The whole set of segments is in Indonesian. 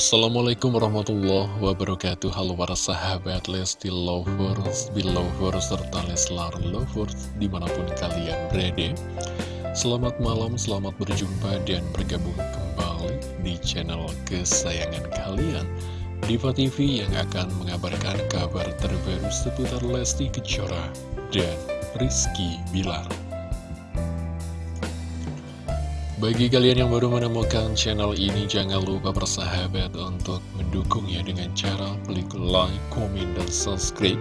Assalamualaikum warahmatullahi wabarakatuh. Halo para sahabat Lesti Lovers, Belovers, serta Leslar Lovers Di mana pun kalian berada. Selamat malam, selamat berjumpa dan bergabung kembali di channel kesayangan kalian Diva TV yang akan mengabarkan kabar terbaru seputar Lesti Kejora dan Rizky Bilar bagi kalian yang baru menemukan channel ini, jangan lupa bersahabat untuk mendukungnya dengan cara klik like, komen, dan subscribe.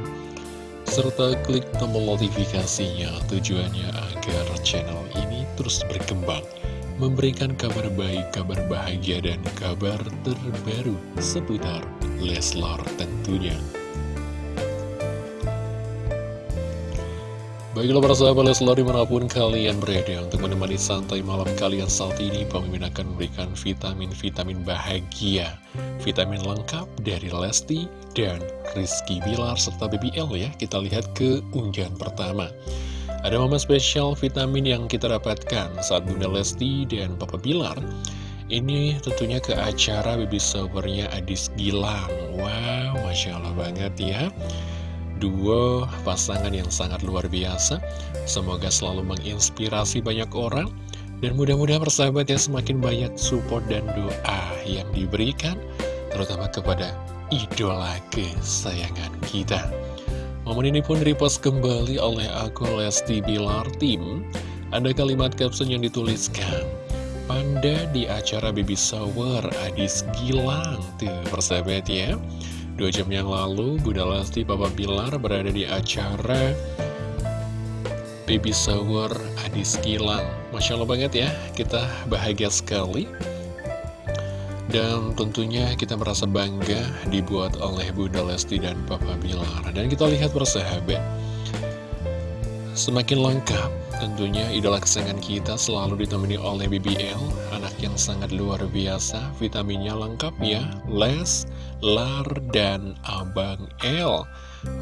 Serta klik tombol notifikasinya tujuannya agar channel ini terus berkembang. Memberikan kabar baik, kabar bahagia, dan kabar terbaru seputar Leslar tentunya. Baiklah para sahabat Leslar di mana pun kalian berada untuk menemani santai malam kalian saat ini Pemimpin akan memberikan vitamin-vitamin bahagia. Vitamin lengkap dari Lesti dan Rizky Bilar serta BBL ya. Kita lihat ke unggahan pertama. Ada momen spesial vitamin yang kita dapatkan saat Bunda Lesti dan Papa Bilar. Ini tentunya ke acara baby showernya Adis Gilang. Wow, Masya Allah banget ya Dua pasangan yang sangat luar biasa. Semoga selalu menginspirasi banyak orang. Dan mudah-mudahan persahabat ya semakin banyak support dan doa yang diberikan Terutama kepada idola kesayangan kita. Momen ini pun repost kembali oleh aku Lesti Bilar Tim. Ada kalimat caption yang dituliskan Panda di acara baby shower Adis Gilang Tuh persahabat ya Dua jam yang lalu, Bunda Lesti Papa Bilar berada di acara Baby Shower Adis Gilang. Masya Allah banget ya, kita bahagia sekali. Dan tentunya kita merasa bangga dibuat oleh Bunda Lesti dan Papa Bilar. Dan kita lihat bersahabat. Semakin lengkap tentunya idola kesayangan kita selalu ditemani oleh BBL Anak yang sangat luar biasa, vitaminnya lengkap ya Les, Lar, dan Abang L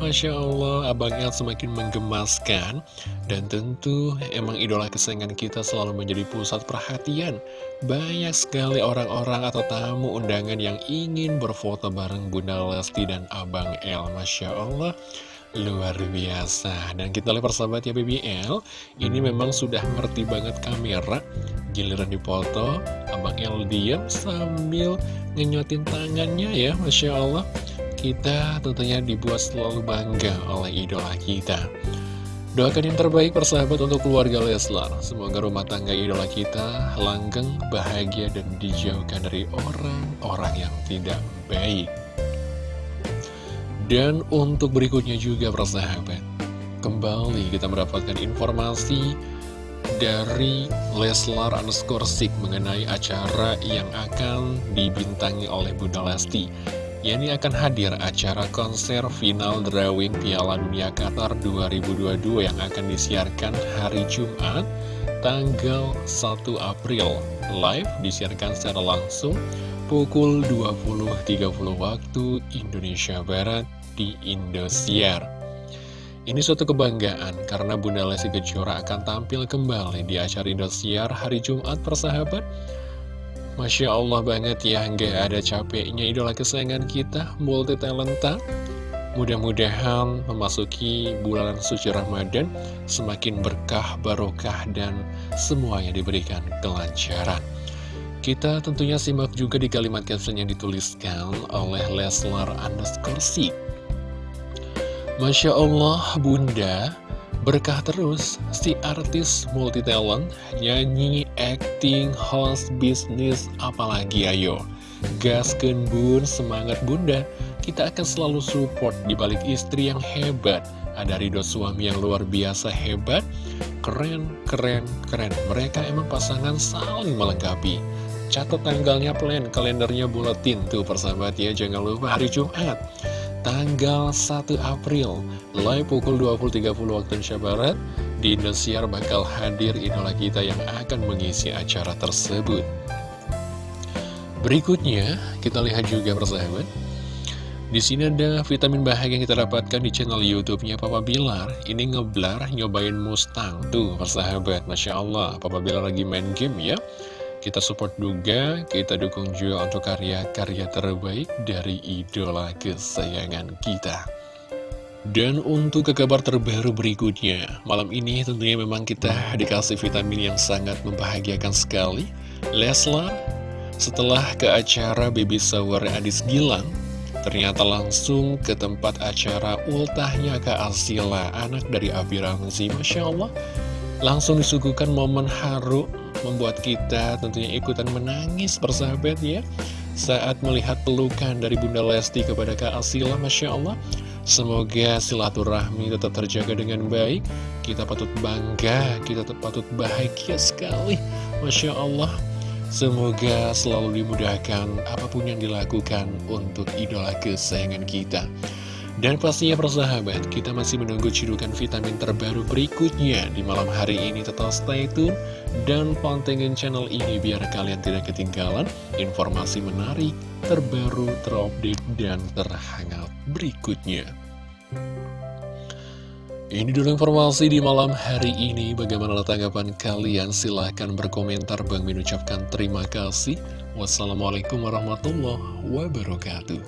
Masya Allah, Abang L semakin menggemaskan. Dan tentu emang idola kesayangan kita selalu menjadi pusat perhatian. Banyak sekali orang-orang atau tamu undangan yang ingin berfoto bareng Bunda Lesti dan Abang L Masya Allah Luar biasa. Dan kita lihat persahabat ya BBL Ini memang sudah ngerti banget kamera Giliran dipoto Abang El diam sambil ngenyotin tangannya ya Masya Allah. Kita tentunya dibuat selalu bangga oleh idola kita. Doakan yang terbaik persahabat untuk keluarga Leslar. Semoga rumah tangga idola kita langgeng, bahagia, dan dijauhkan dari orang-orang yang tidak baik dan untuk berikutnya juga persahabat Kembali kita mendapatkan informasi dari Leslar underscore Sik mengenai acara yang akan dibintangi oleh Bunda Lesti Yani akan hadir acara konser final drawing Piala Dunia Qatar 2022 yang akan disiarkan hari Jumat tanggal 1 April. Live disiarkan secara langsung pukul 20.30 waktu Indonesia Barat di Indosiar. Ini suatu kebanggaan karena Bunda Lesti Kejora akan tampil kembali di acara Indosiar hari Jumat persahabat. Masya Allah banget ya, nggak ada capeknya idola kesayangan kita, multi talenta. Mudah-mudahan memasuki bulan suci Ramadan semakin berkah, barokah, dan semuanya diberikan kelancaran. Kita tentunya simak juga di kalimat caption yang dituliskan oleh Leslar underscore Masya Allah bunda. Berkah terus si artis multi talent Nyanyi, acting, host, bisnis Apalagi ayo. Gasken bun, semangat bunda. Kita akan selalu support di balik istri yang hebat. Ada Ridho suami yang luar biasa hebat. Keren, keren, keren. Mereka emang pasangan saling melengkapi. Catat tanggalnya plan, kalendernya buletin Tuh persahabat ya, jangan lupa hari Jumat tanggal 1 April Live pukul 20.30 waktu Indonesia Barat Di Indosiar bakal hadir idola kita yang akan mengisi acara tersebut Berikutnya kita lihat juga persahabat di sini ada vitamin bahagia yang kita dapatkan di channel YouTube-nya Papa Bilar. Ini ngeblar nyobain Mustang. Tuh, persahabat, Masya Allah. Papa Bilar lagi main game ya. Kita support juga, kita dukung juga untuk karya-karya terbaik dari idola kesayangan kita. Dan untuk ke kabar terbaru berikutnya, malam ini tentunya memang kita dikasih vitamin yang sangat membahagiakan sekali. Leslar, setelah ke acara baby shower Adis Gilang, ternyata langsung ke tempat acara ultahnya Kak Asila, anak dari Abi Ramzi. Masya Allah, langsung disuguhkan momen haru membuat kita tentunya ikutan menangis persahabat ya. Saat melihat pelukan dari Bunda Lesti kepada Kak Asila, Masya Allah, Semoga silaturahmi tetap terjaga dengan baik. Kita patut bangga, kita patut bahagia sekali Masya Allah. Semoga selalu dimudahkan apa pun yang dilakukan untuk idola kesayangan kita dan pastinya persahabat, kita masih menunggu cidukan vitamin terbaru berikutnya di malam hari ini. Tetap stay tune dan pantengin channel ini biar kalian tidak ketinggalan informasi menarik, terbaru, terupdate, dan terhangat berikutnya. Ini dulu informasi di malam hari ini. Bagaimana tanggapan kalian? Silahkan berkomentar. Bang mengucapkan terima kasih. Wassalamualaikum warahmatullahi wabarakatuh.